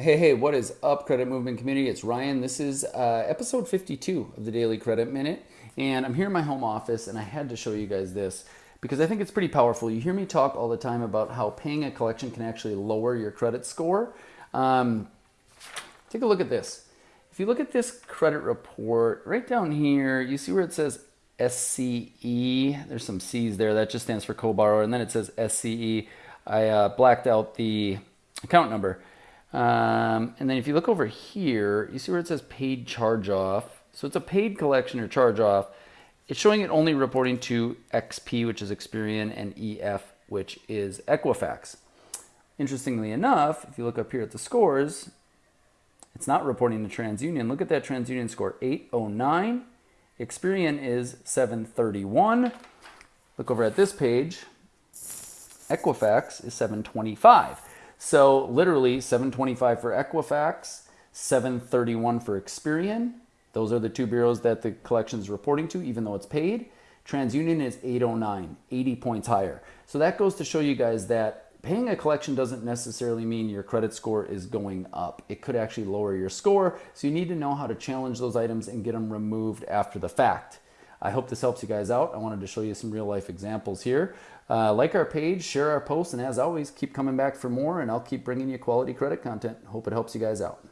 Hey, hey, what is up, credit movement community? It's Ryan. This is uh, episode 52 of the Daily Credit Minute. And I'm here in my home office, and I had to show you guys this because I think it's pretty powerful. You hear me talk all the time about how paying a collection can actually lower your credit score. Um, take a look at this. If you look at this credit report right down here, you see where it says SCE. There's some C's there. That just stands for co-borrower. And then it says SCE. I uh, blacked out the account number. Um, and then if you look over here, you see where it says paid charge off. So it's a paid collection or charge off. It's showing it only reporting to XP, which is Experian, and EF, which is Equifax. Interestingly enough, if you look up here at the scores, it's not reporting to TransUnion. Look at that TransUnion score, 809. Experian is 731. Look over at this page, Equifax is 725. So literally 725 for Equifax, 731 for Experian. Those are the two bureaus that the collection is reporting to, even though it's paid. TransUnion is 809, 80 points higher. So that goes to show you guys that paying a collection doesn't necessarily mean your credit score is going up. It could actually lower your score. So you need to know how to challenge those items and get them removed after the fact. I hope this helps you guys out. I wanted to show you some real life examples here. Uh, like our page, share our posts, and as always, keep coming back for more, and I'll keep bringing you quality credit content. Hope it helps you guys out.